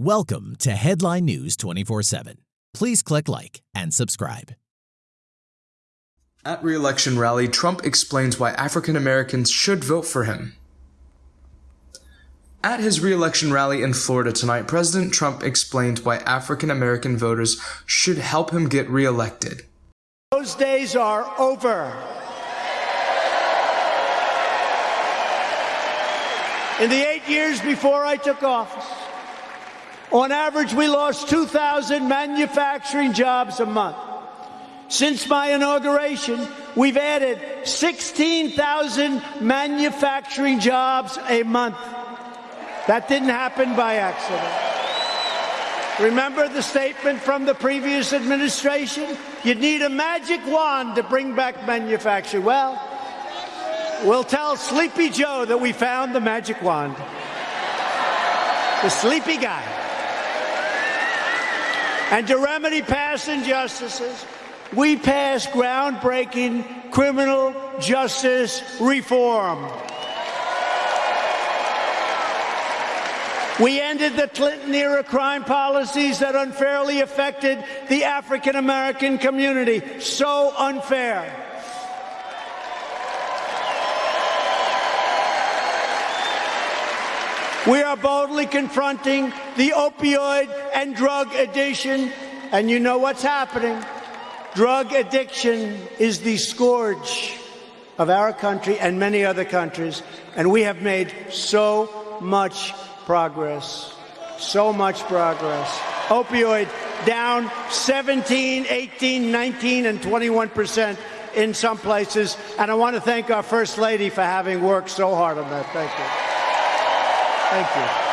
Welcome to Headline News 24 7. Please click like and subscribe. At re-election rally, Trump explains why African Americans should vote for him. At his re-election rally in Florida tonight, President Trump explained why African American voters should help him get re-elected. Those days are over. In the eight years before I took office, on average, we lost 2,000 manufacturing jobs a month. Since my inauguration, we've added 16,000 manufacturing jobs a month. That didn't happen by accident. Remember the statement from the previous administration? You'd need a magic wand to bring back manufacturing. Well, we'll tell Sleepy Joe that we found the magic wand. The sleepy guy. And to remedy past injustices, we passed groundbreaking criminal justice reform. We ended the Clinton era crime policies that unfairly affected the African American community. So unfair. We are boldly confronting the opioid and drug addiction, and you know what's happening. Drug addiction is the scourge of our country and many other countries, and we have made so much progress. So much progress. Opioid down 17, 18, 19, and 21 percent in some places. And I want to thank our First Lady for having worked so hard on that. Thank you. Thank you.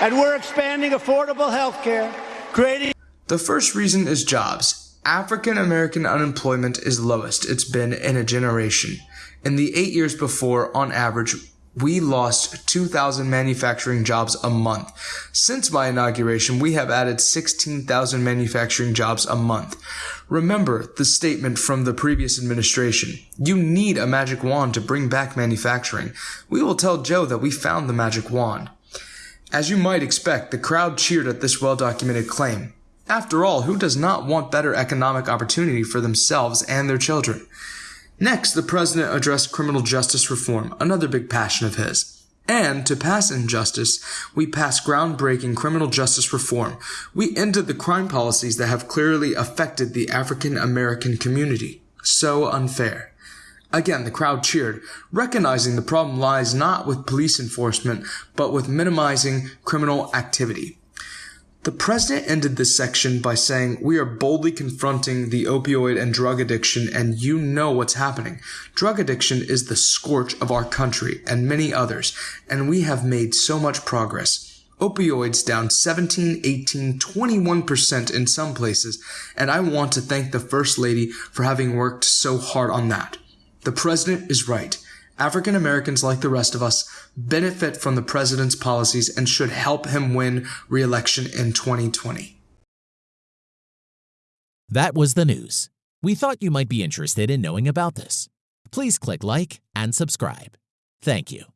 And we're expanding affordable health care, creating. The first reason is jobs. African American unemployment is lowest it's been in a generation. In the eight years before, on average, we lost 2,000 manufacturing jobs a month. Since my inauguration, we have added 16,000 manufacturing jobs a month. Remember the statement from the previous administration. You need a magic wand to bring back manufacturing. We will tell Joe that we found the magic wand. As you might expect, the crowd cheered at this well-documented claim. After all, who does not want better economic opportunity for themselves and their children? Next, the president addressed criminal justice reform, another big passion of his. And to pass injustice, we passed groundbreaking criminal justice reform. We ended the crime policies that have clearly affected the African American community. So unfair. Again, the crowd cheered, recognizing the problem lies not with police enforcement, but with minimizing criminal activity. The president ended this section by saying, We are boldly confronting the opioid and drug addiction, and you know what's happening. Drug addiction is the scorch of our country and many others, and we have made so much progress. Opioids down 17, 18, 21% in some places, and I want to thank the First Lady for having worked so hard on that. The president is right. African Americans, like the rest of us, benefit from the president's policies and should help him win re-election in 2020. That was the news. We thought you might be interested in knowing about this. Please click like and subscribe. Thank you.